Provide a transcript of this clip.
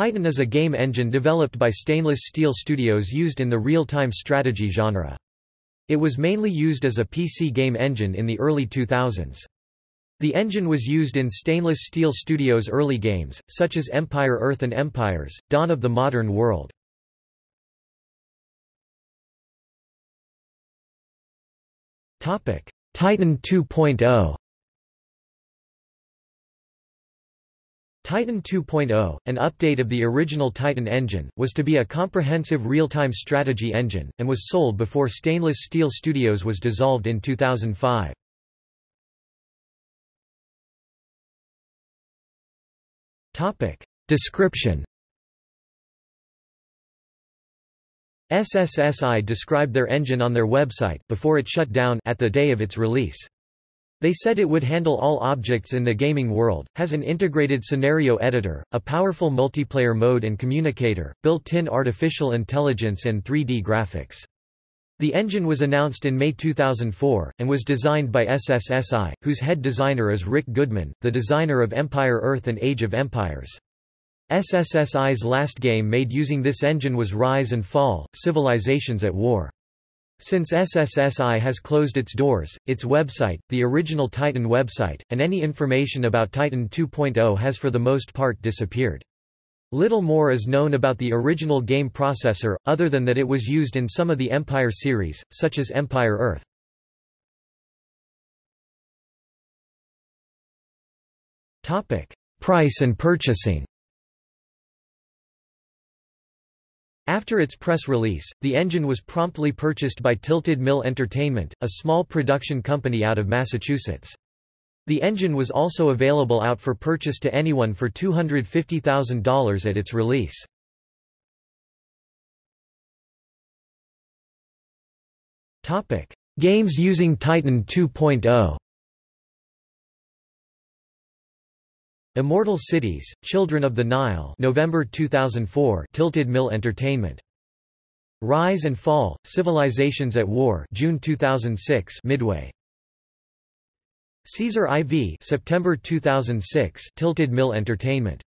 Titan is a game engine developed by Stainless Steel Studios used in the real-time strategy genre. It was mainly used as a PC game engine in the early 2000s. The engine was used in Stainless Steel Studios' early games, such as Empire Earth and Empires, Dawn of the Modern World. Titan 2.0 Titan 2.0, an update of the original Titan engine, was to be a comprehensive real-time strategy engine, and was sold before Stainless Steel Studios was dissolved in 2005. Description SSSI described their engine on their website before it shut down at the day of its release. They said it would handle all objects in the gaming world, has an integrated scenario editor, a powerful multiplayer mode and communicator, built-in artificial intelligence and 3D graphics. The engine was announced in May 2004, and was designed by SSSI, whose head designer is Rick Goodman, the designer of Empire Earth and Age of Empires. SSSI's last game made using this engine was Rise and Fall, Civilizations at War. Since SSSI has closed its doors, its website, the original Titan website, and any information about Titan 2.0 has for the most part disappeared. Little more is known about the original game processor, other than that it was used in some of the Empire series, such as Empire Earth. Price and purchasing After its press release, the engine was promptly purchased by Tilted Mill Entertainment, a small production company out of Massachusetts. The engine was also available out for purchase to anyone for $250,000 at its release. Games using Titan 2.0 Immortal Cities, Children of the Nile November 2004 Tilted Mill Entertainment. Rise and Fall, Civilizations at War June 2006 Midway. Caesar IV September 2006 Tilted Mill Entertainment.